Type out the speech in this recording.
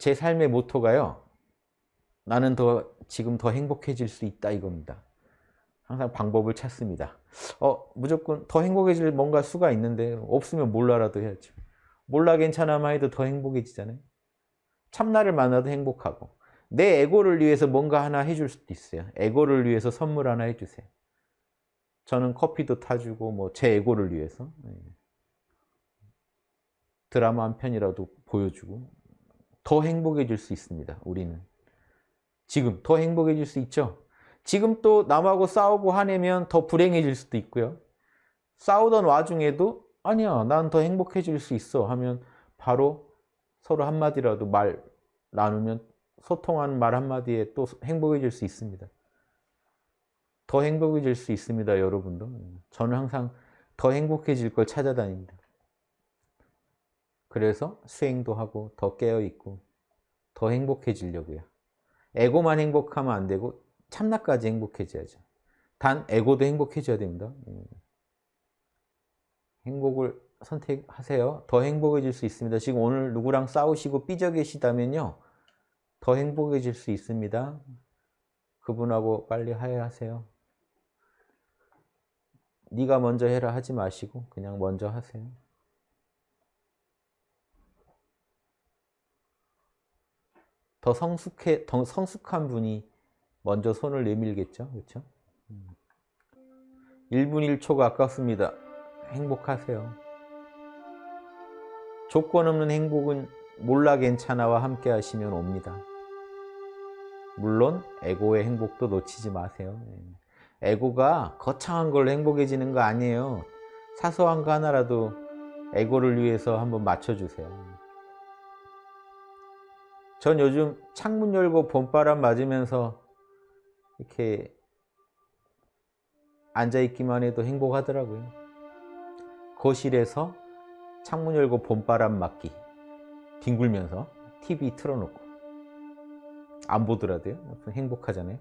제 삶의 모토가요. 나는 더 지금 더 행복해질 수 있다 이겁니다. 항상 방법을 찾습니다. 어 무조건 더 행복해질 뭔가 수가 있는데 없으면 몰라라도 해야죠. 몰라 괜찮아만 해도 더 행복해지잖아요. 참나를 만나도 행복하고 내 에고를 위해서 뭔가 하나 해줄 수도 있어요. 에고를 위해서 선물 하나 해주세요. 저는 커피도 타주고 뭐 제 에고를 위해서 네. 드라마 한 편이라도 보여주고 더 행복해질 수 있습니다. 우리는 지금 더 행복해질 수 있죠. 지금 또 남하고 싸우고 화내면 더 불행해질 수도 있고요. 싸우던 와중에도 아니야 난 더 행복해질 수 있어 하면 바로 서로 한마디라도 말 나누면 소통하는 말 한마디에 또 행복해질 수 있습니다. 더 행복해질 수 있습니다 여러분도. 저는 항상 더 행복해질 걸 찾아다닙니다. 그래서 수행도 하고 더 깨어있고 더 행복해지려고요. 에고만 행복하면 안 되고 참나까지 행복해져야죠. 단 에고도 행복해져야 됩니다. 음. 행복을 선택하세요. 더 행복해질 수 있습니다. 지금 오늘 누구랑 싸우시고 삐져 계시다면요. 더 행복해질 수 있습니다. 그분하고 빨리 화해하세요. 네가 먼저 해라 하지 마시고 그냥 먼저 하세요. 더 성숙해, 더 성숙한 분이 먼저 손을 내밀겠죠. 그렇죠? 1분 1초가 아깝습니다. 행복하세요. 조건 없는 행복은 몰라 괜찮아와 함께 하시면 옵니다. 물론 에고의 행복도 놓치지 마세요. 에고가 거창한 걸로 행복해지는 거 아니에요. 사소한 거 하나라도 에고를 위해서 한번 맞춰주세요. 전 요즘 창문 열고 봄바람 맞으면서 이렇게 앉아있기만 해도 행복하더라고요. 거실에서 창문 열고 봄바람 맞기. 뒹굴면서 TV 틀어놓고. 안 보더라도요. 행복하잖아요